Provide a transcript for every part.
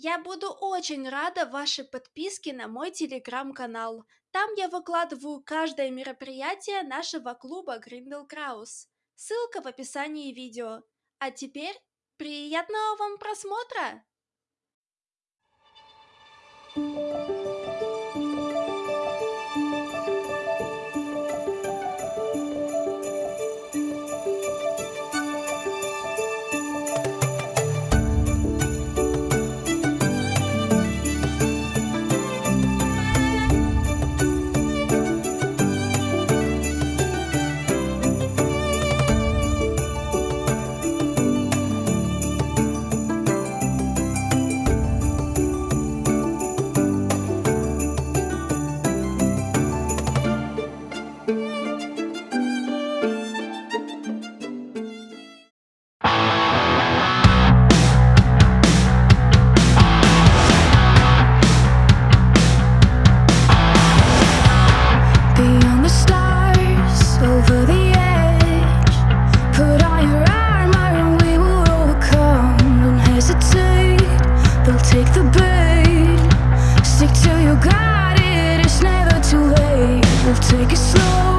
Я буду очень рада вашей подписке на мой телеграм-канал. Там я выкладываю каждое мероприятие нашего клуба Гриндел Краус. Ссылка в описании видео. А теперь приятного вам просмотра! Thank you. Take it slow.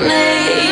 me.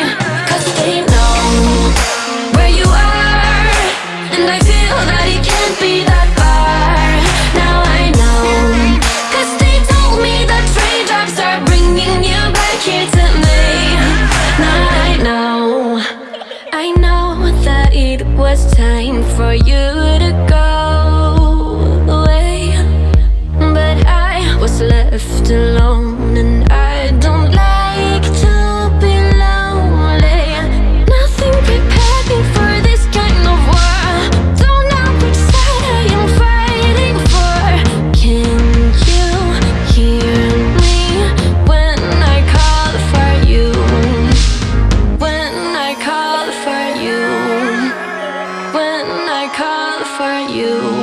for you.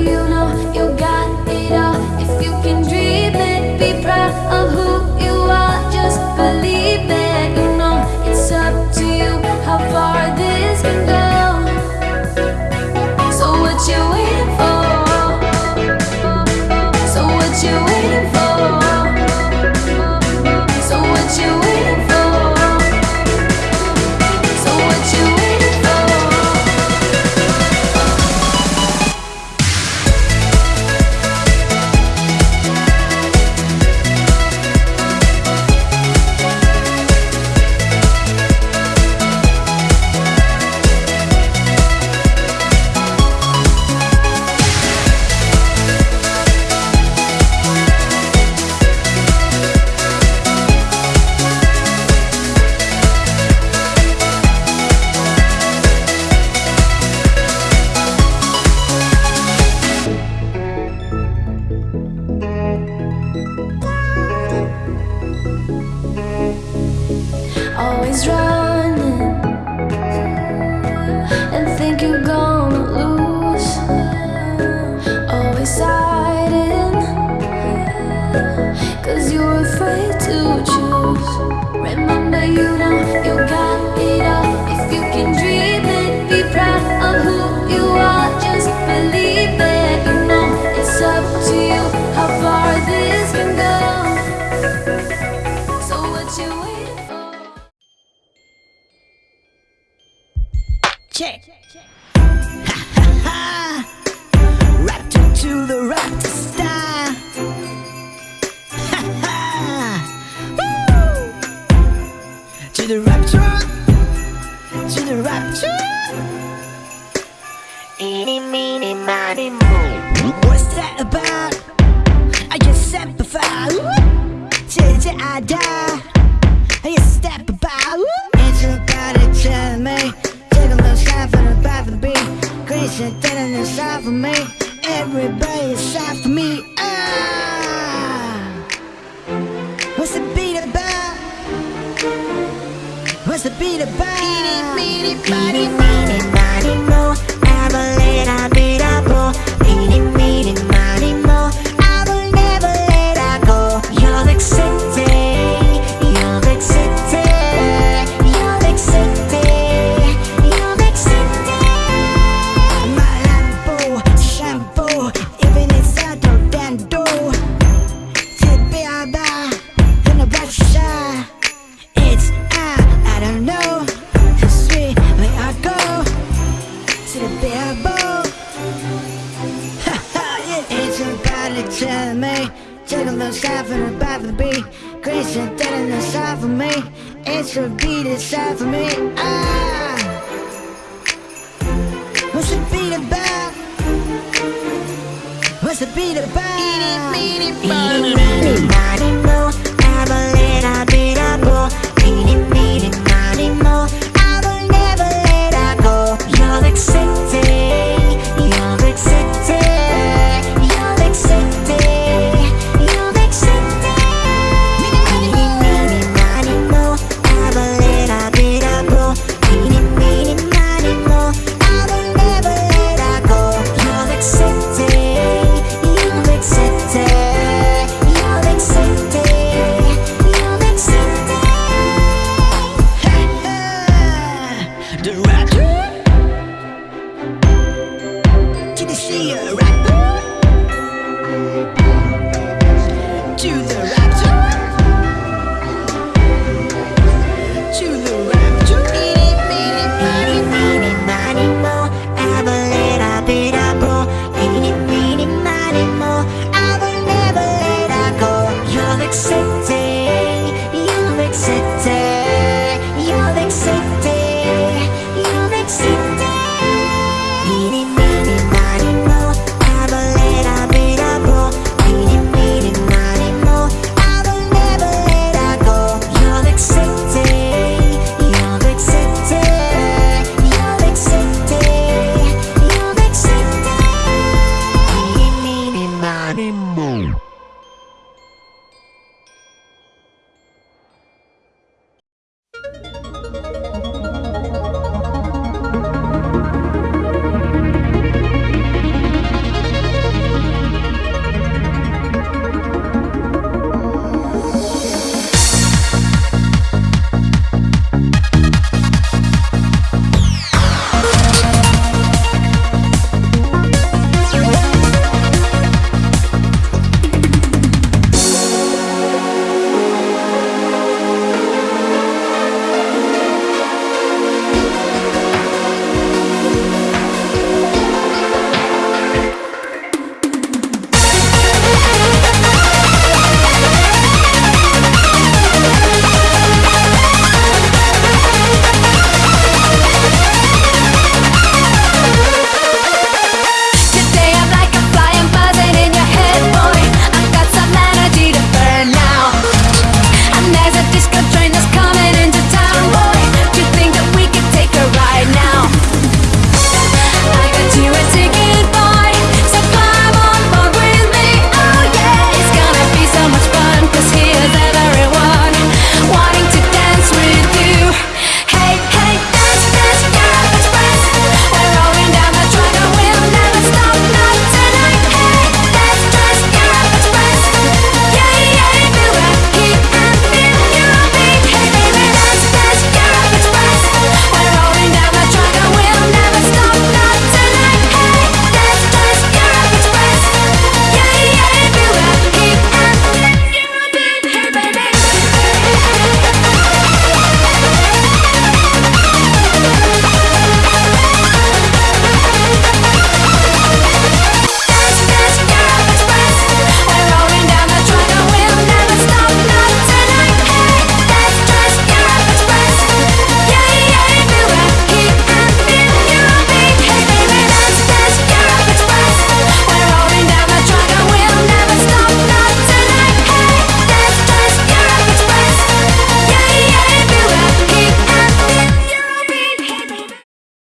you die, die. beat it back. Eat it, beat it,